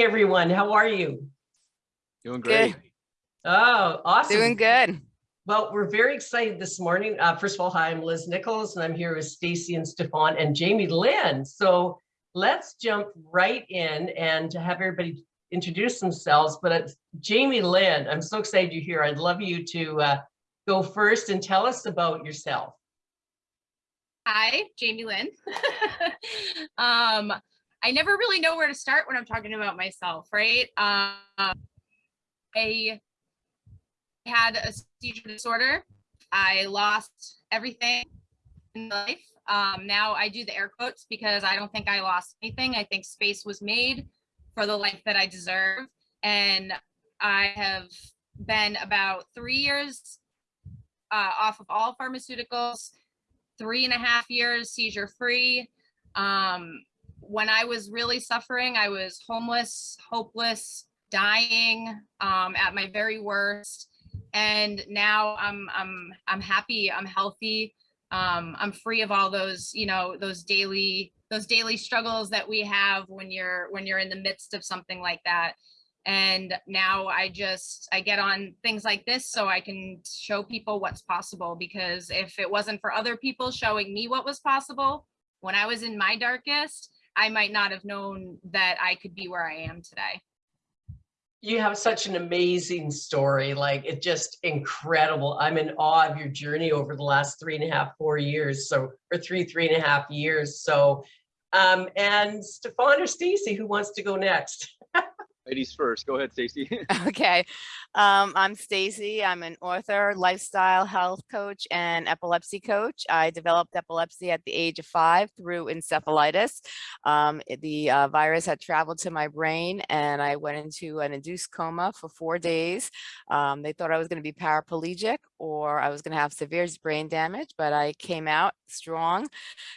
Good morning, everyone. How are you? Doing great. Oh, awesome. Doing good. Well, we're very excited this morning. Uh, first of all, hi, I'm Liz Nichols, and I'm here with Stacy and Stefan and Jamie Lynn. So let's jump right in and to have everybody introduce themselves. But it's Jamie Lynn, I'm so excited you're here. I'd love you to uh, go first and tell us about yourself. Hi, Jamie Lynn. um, I never really know where to start when I'm talking about myself, right? Um, I had a seizure disorder. I lost everything in life. Um, now I do the air quotes because I don't think I lost anything. I think space was made for the life that I deserve. And I have been about three years uh, off of all pharmaceuticals, three and a half years seizure free. Um, when I was really suffering, I was homeless, hopeless, dying um, at my very worst. And now I'm I'm I'm happy. I'm healthy. Um, I'm free of all those you know those daily those daily struggles that we have when you're when you're in the midst of something like that. And now I just I get on things like this so I can show people what's possible. Because if it wasn't for other people showing me what was possible when I was in my darkest, I might not have known that I could be where I am today. You have such an amazing story, like it's just incredible. I'm in awe of your journey over the last three and a half, four years, so or three, three and a half years. So, um, and Stefan or Stacy, who wants to go next? Ladies first. Go ahead, Stacy. Okay. Um, I'm Stacy. I'm an author, lifestyle health coach, and epilepsy coach. I developed epilepsy at the age of five through encephalitis. Um, the uh, virus had traveled to my brain and I went into an induced coma for four days. Um, they thought I was going to be paraplegic or I was going to have severe brain damage, but I came out strong.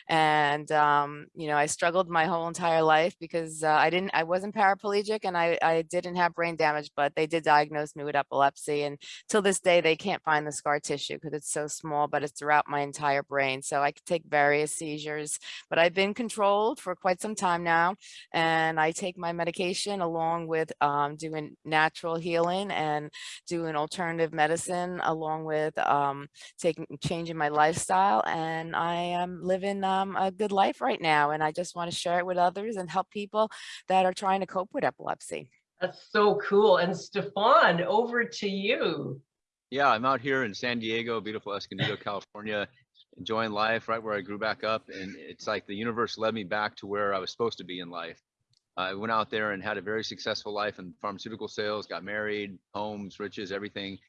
And, um, you know, I struggled my whole entire life because uh, I didn't, I wasn't paraplegic and I, I didn't have brain damage, but they did diagnose me with epilepsy. And till this day, they can't find the scar tissue because it's so small, but it's throughout my entire brain. So I could take various seizures, but I've been controlled for quite some time now. And I take my medication along with um, doing natural healing and doing alternative medicine along with um, taking changing my lifestyle. And I am living um, a good life right now. And I just want to share it with others and help people that are trying to cope with epilepsy. That's so cool. And Stefan, over to you. yeah, I'm out here in San Diego, beautiful Escondido, California, enjoying life right where I grew back up. And it's like the universe led me back to where I was supposed to be in life. I went out there and had a very successful life in pharmaceutical sales, got married, homes, riches, everything,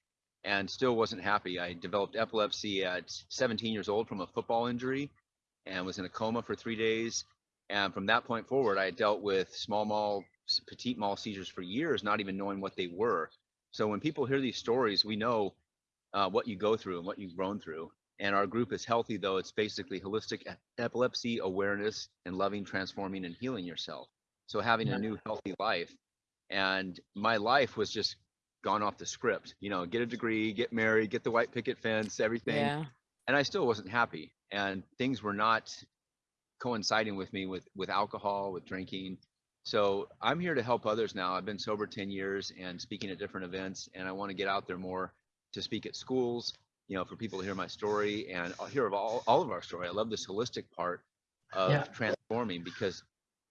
and still wasn't happy. I developed epilepsy at 17 years old from a football injury and was in a coma for three days. And from that point forward, I dealt with small mall petite mal seizures for years, not even knowing what they were. So when people hear these stories, we know uh, what you go through and what you've grown through. And our group is healthy, though it's basically holistic epilepsy awareness and loving, transforming, and healing yourself. So having a new healthy life. And my life was just gone off the script. You know, get a degree, get married, get the white picket fence, everything. Yeah. And I still wasn't happy. And things were not coinciding with me with with alcohol, with drinking, so I'm here to help others now. I've been sober 10 years and speaking at different events, and I want to get out there more to speak at schools, you know, for people to hear my story and I'll hear of all, all of our story. I love this holistic part of yeah. transforming because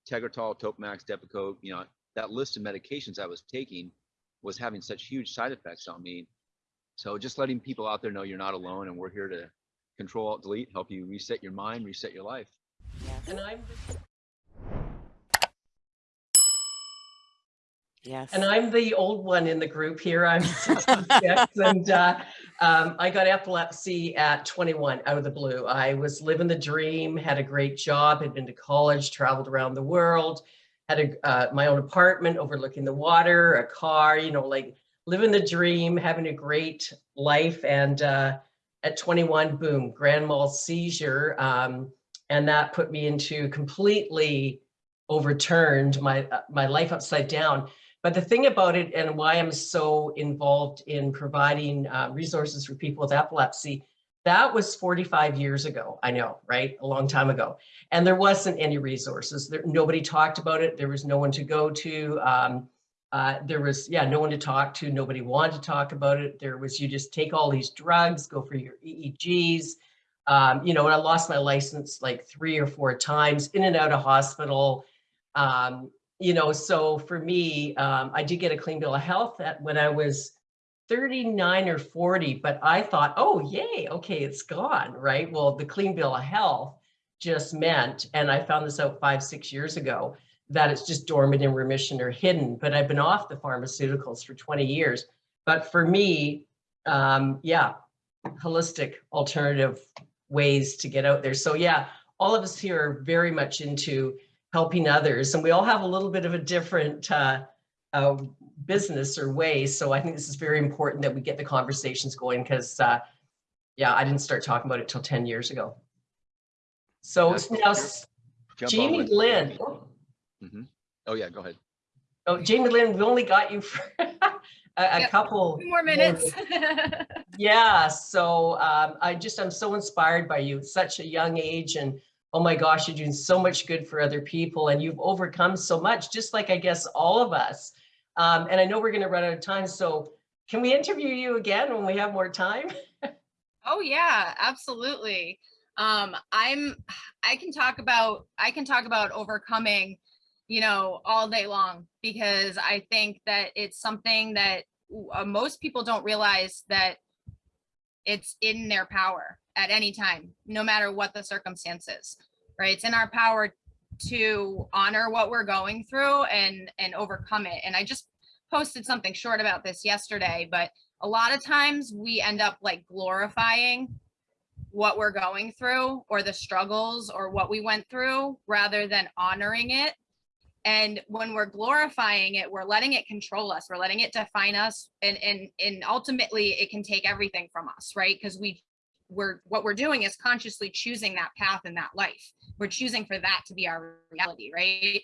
Tegretol, Topamax, Depakote, you know, that list of medications I was taking was having such huge side effects on me. So just letting people out there know you're not alone and we're here to control, alt, delete, help you reset your mind, reset your life. And I'm Yes. And I'm the old one in the group here. I'm 66 and uh, um, I got epilepsy at 21 out of the blue. I was living the dream, had a great job, had been to college, traveled around the world, had a, uh, my own apartment overlooking the water, a car, you know, like living the dream, having a great life. And uh, at 21, boom, grand mal seizure. Um, and that put me into completely overturned my, uh, my life upside down. But the thing about it and why I'm so involved in providing uh, resources for people with epilepsy, That was 45 years ago. I know, right? A long time ago. And there wasn't any resources. There, nobody talked about it. There was no one to go to. Um, uh, there was, yeah, no one to talk to. Nobody wanted to talk about it. There was, you just take all these drugs, go for your EEGs. Um, you know, and I lost my license like three or four times in and out of hospital. Um, you know, so for me, um, I did get a clean bill of health when I was 39 or 40, but I thought, oh, yay, okay, it's gone, right? Well, the clean bill of health just meant, and I found this out five, six years ago, that it's just dormant in remission or hidden. But I've been off the pharmaceuticals for 20 years. But for me, um, yeah, holistic alternative ways to get out there. So yeah, all of us here are very much into helping others, and we all have a little bit of a different uh, uh, business or way. So I think this is very important that we get the conversations going because, uh, yeah, I didn't start talking about it till 10 years ago. So now, fair. s- Jump on Jamie with- Lynn, Mhm. Oh, yeah, go ahead. oh, Jamie Lynn, we only got you for a, a Yep. couple. Two more minutes. Yeah, so um, I just, I'm so inspired by you. at Such a young age and oh my gosh, you're doing so much good for other people and you've overcome so much, just like I guess all of us. Um, and I know we're going to run out of time. So can we interview you again when we have more time? Oh yeah, absolutely. Um, I'm I can talk about I can talk about overcoming, you know, all day long because I think that it's something that uh, most people don't realize that it's in their power at any time, no matter what the circumstances, right? It's in our power to honor what we're going through and and overcome it. And I just posted something short about this yesterday, but a lot of times we end up like glorifying what we're going through or the struggles or what we went through rather than honoring it. And when we're glorifying it, we're letting it control us. We're letting it define us. And and and ultimately it can take everything from us, right? Because we we're what we're doing is consciously choosing that path in that life. We're choosing for that to be our reality, right?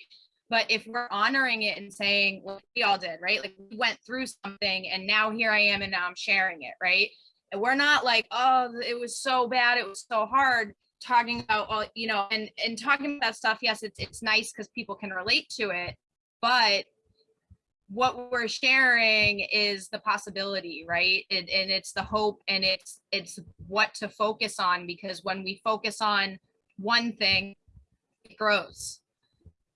But if we're honoring it and saying, like we all did, right? Like we went through something and now here I am and now I'm sharing it, right? And we're not like, oh, it was so bad, it was so hard talking about, well, you know, and and talking about stuff. Yes, it's it's nice because people can relate to it, but what we're sharing is the possibility, right? And, and it's the hope and it's it's what to focus on because when we focus on one thing, it grows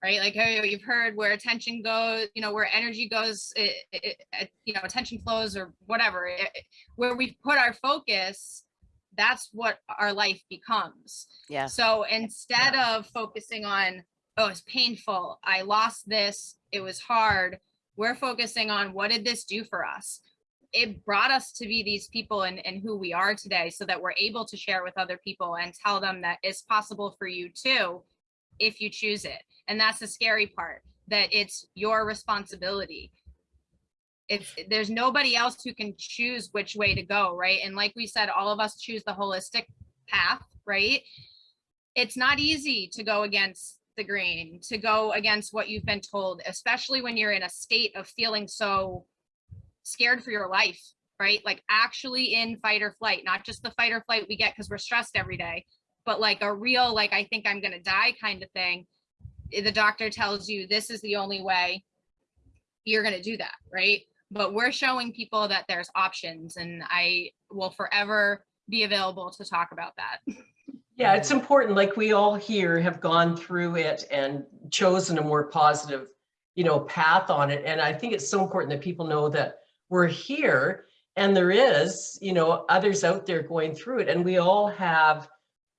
right? Like you've heard where attention goes, you know, where energy goes, it, it, it, you know, attention flows or whatever. Where we put our focus, that's what our life becomes. Yeah. So instead of focusing on, oh, it's painful, I lost this, it was hard, we're focusing on what did this do for us? It brought us to be these people and, and who we are today so that we're able to share with other people and tell them that it's possible for you too if you choose it. And that's the scary part that it's your responsibility. It's there's nobody else who can choose which way to go, right? And like we said, all of us choose the holistic path, right? It's not easy to go against the grain, to go against what you've been told, especially when you're in a state of feeling so scared for your life, right? Like actually in fight or flight, not just the fight or flight we get because we're stressed every day, but like a real, like, I think I'm going to die kind of thing. eh, The doctor tells you this is the only way you're going to do that, right? But we're showing people that there's options, and I will forever be available to talk about that. Yeah, it's important, like we all here have gone through it and chosen a more positive, you know, path on it. And I think it's so important that people know that we're here and there is, you know, others out there going through it. And we all have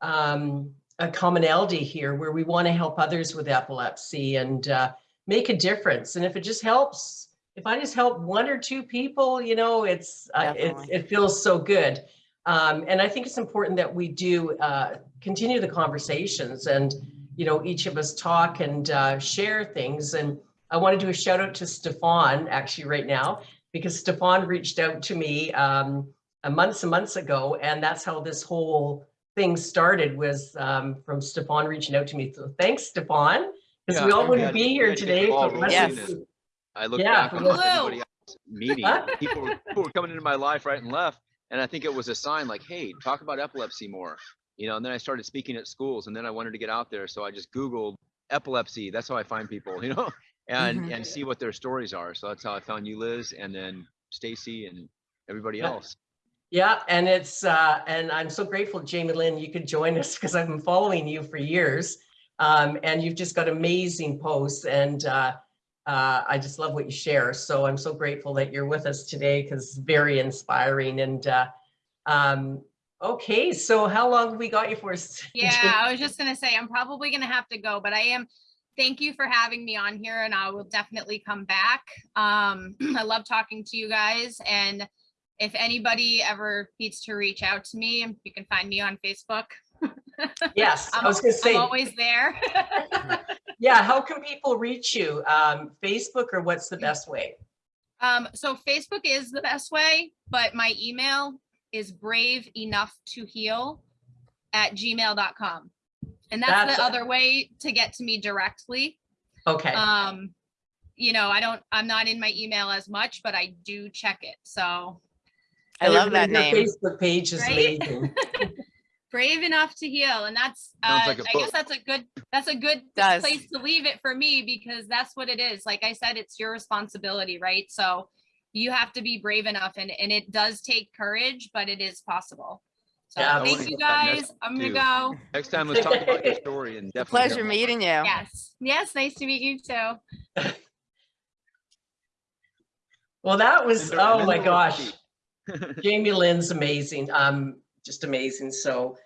um, a commonality here where we want to help others with epilepsy and uh, make a difference. And if it just helps, if I just help one or two people, you know, it's, uh, it, it feels so good. Um, and I think it's important that we do uh, continue the conversations and, you know, each of us talk and uh, share things. And I want to do a shout out to Stefan actually right now, because Stefan reached out to me um, a months and months ago. And that's how this whole thing started was um, from Stefan reaching out to me. So thanks, Stefan, because we all wouldn't be here today. get if it involved wasn't Yes. I look Yeah, back on the- everybody else meeting, people, people were coming into my life right and left. And I think it was a sign like, hey, talk about epilepsy more. You know, and then I started speaking at schools and then I wanted to get out there. So I just Googled epilepsy. That's how I find people, you know, and Mhm. and see what their stories are. So that's how I found you, Liz, and then Stacy and everybody else. Yeah, and it's, uh, and I'm so grateful, Jamie Lynn, you could join us because I've been following you for years. Um, and you've just got amazing posts and, uh, uh, I just love what you share. So I'm so grateful that you're with us today because it's very inspiring and, uh, um, okay, so how long have we got you for? Yeah, I was just gonna say, I'm probably gonna have to go, but I am, thank you for having me on here and I will definitely come back. Um, I love talking to you guys and if anybody ever needs to reach out to me, you can find me on Facebook. Yes, I I'm was gonna I'm say, always there. yeah, how can people reach you? Um, Facebook or what's the best way? Um, so Facebook is the best way, but my email is brave enough to heal at gmail.com. And that's, That's- the other way to get to me directly. Okay, Um, you know, I don't, I'm not in my email as much, but I do check it. So I love that Everybody, name. your Facebook page is Right? amazing. brave enough to heal. And that's, Sounds uh, like a I guess that's a good, that's a good Does. place to leave it for me because that's what it is. Like I said, it's your responsibility, right? So you have to be brave enough and, and it does take courage, but it is possible. So Yeah, thank you guys. I'm gonna go. Next time, let's talk about your story and definitely. Pleasure meeting you. Yes. Yes. Nice to meet you too. Well, that was, And there- and oh my gosh. Jamie Lynn's amazing. Um, just amazing. So,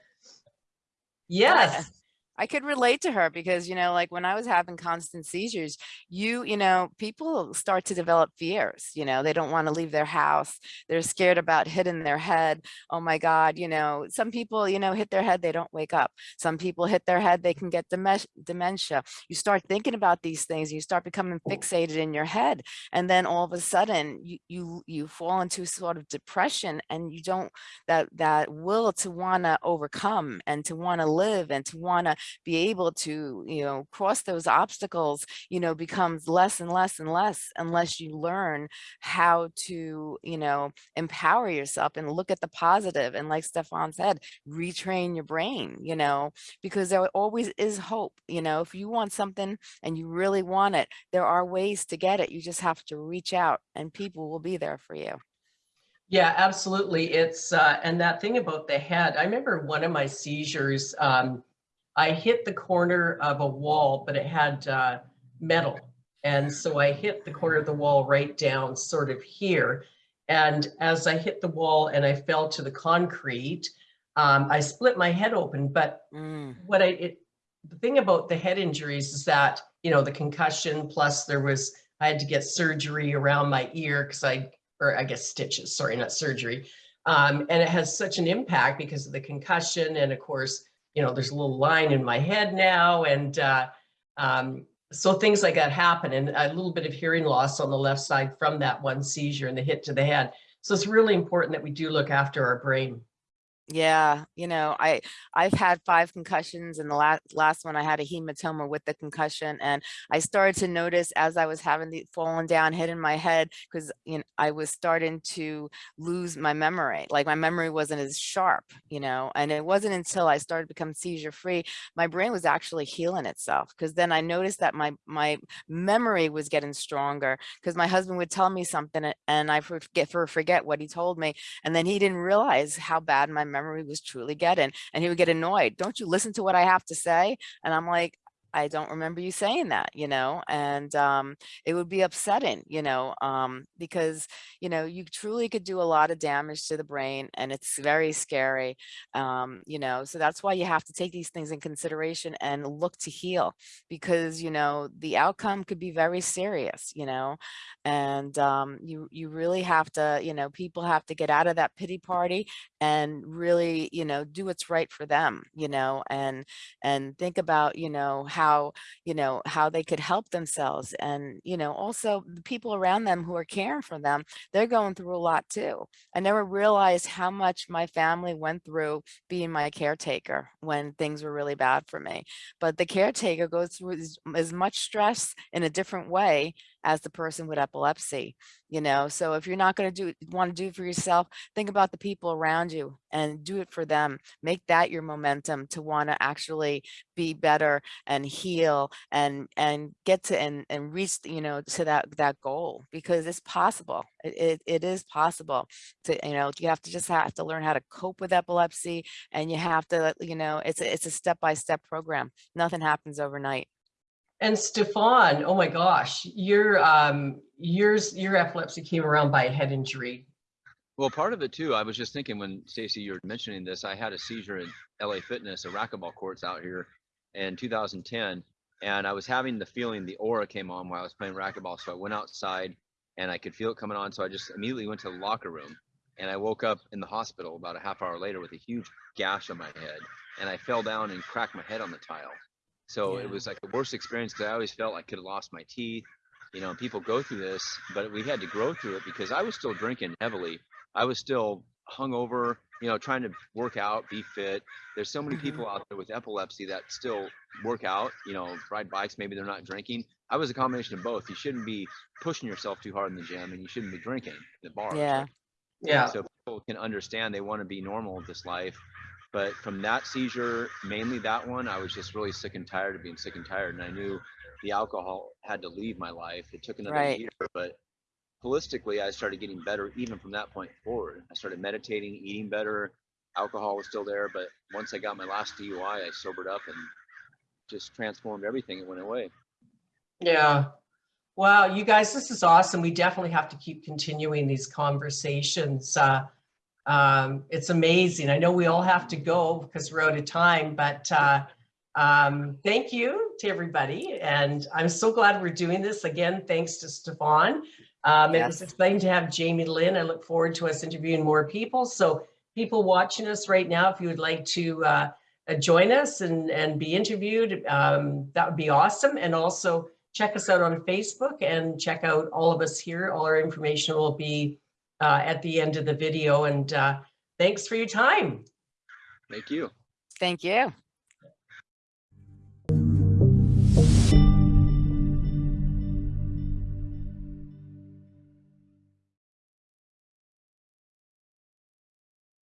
yes, I could relate to her because, you know, like when I was having constant seizures, you, you know, people start to develop fears, you know, they don't want to leave their house. They're scared about hitting their head. Oh my God, you know, some people, you know, hit their head, they don't wake up. Some people hit their head, they can get demen- dementia. You start thinking about these things, you start becoming fixated in your head. And then all of a sudden you, you, you fall into sort of depression and you don't, that, that will to want to overcome and to want to live and to want to be able to, you know, cross those obstacles, you know, becomes less and less and less unless you learn how to, you know, empower yourself and look at the positive and like Stefan said, retrain your brain, you know, because there always is hope, you know, if you want something and you really want it, there are ways to get it. You just have to reach out and people will be there for you. yeah, absolutely. It's, uh, and that thing about the head, I remember one of my seizures, um, I hit the corner of a wall, but it had, uh, metal. And so I hit the corner of the wall right down sort of here. And as I hit the wall and I fell to the concrete, um, I split my head open, but Mm, what I, it, the thing about the head injuries is that, you know, the concussion, plus there was, I had to get surgery around my ear because I, or I guess stitches, sorry, not surgery. Um, and it has such an impact because of the concussion. And of course, you know, there's a little line in my head now. And uh, um, so things like that happen and a little bit of hearing loss on the left side from that one seizure and the hit to the head. So it's really important that we do look after our brain. Yeah, you know, I I've had five concussions and the last last one I had a hematoma with the concussion and I started to notice as I was having the falling down hitting my head because you know I was starting to lose my memory like my memory wasn't as sharp you know and it wasn't until I started to become seizure free my brain was actually healing itself because then I noticed that my my memory was getting stronger because my husband would tell me something and I forget for forget what he told me and then he didn't realize how bad my memory was truly getting. And he would get annoyed. Don't you listen to what I have to say? And I'm like, I don't remember you saying that, you know, and um, it would be upsetting, you know, um, because, you know, you truly could do a lot of damage to the brain and it's very scary, um, you know, so that's why you have to take these things in consideration and look to heal because, you know, the outcome could be very serious, you know, and um, you, you really have to, you know, people have to get out of that pity party and really, you know, do what's right for them, you know, and, and think about, you know, how, you know, how they could help themselves. And, you know, also the people around them who are caring for them, they're going through a lot too. I never realized how much my family went through being my caretaker when things were really bad for me. But the caretaker goes through as, as much stress in a different way as the person with epilepsy, you know? So if you're not going to do, want to do for yourself, think about the people around you and do it for them. Make that your momentum to want to actually be better and heal and, and get to, and, and reach, you know, to that, that goal because it's possible. It, it, it is possible to, you know, you have to just have to learn how to cope with epilepsy and you have to, you know, it's a, it's a step-by-step program. Nothing happens overnight. And Stefan, oh my gosh, your um yours your epilepsy came around by a head injury. Well, part of it too, I was just thinking when Stacy, you were mentioning this, I had a seizure in LA Fitness, a racquetball courts out here in 2010. And I was having the feeling the aura came on while I was playing racquetball. So I went outside and I could feel it coming on. So I just immediately went to the locker room and I woke up in the hospital about a half hour later with a huge gash on my head. And I fell down and cracked my head on the tile. So Yeah. it was like the worst experience because I always felt I could have lost my teeth. You know, people go through this, but we had to grow through it because I was still drinking heavily. I was still hungover, you know, trying to work out, be fit. There's so many Mhm. people out there with epilepsy that still work out, you know, ride bikes. Maybe they're not drinking. I was a combination of both. You shouldn't be pushing yourself too hard in the gym, and you shouldn't be drinking at the bar. Yeah. Yeah. So people can understand they want to be normal with this life. But from that seizure, mainly that one, I was just really sick and tired of being sick and tired. And I knew the alcohol had to leave my life. It took another Right. year, but holistically, I started getting better even from that point forward. I started meditating, eating better. Alcohol was still there, but once I got my last DUI, I sobered up and just transformed everything. It went away. Yeah. Wow, you guys, this is awesome. We definitely have to keep continuing these conversations. Uh, um, it's amazing. I know we all have to go because we're out of time, but uh, um, thank you to everybody. And I'm so glad we're doing this again. Thanks to Stefan. Um, it was exciting to have Jamie Lynn. I look forward to us interviewing more people. So people watching us right now, if you would like to uh, uh, join us and, and be interviewed, um, that would be awesome. And also check us out on Facebook and check out all of us here. All our information will be uh, at the end of the video. And uh, thanks for your time. Thank you. Thank you.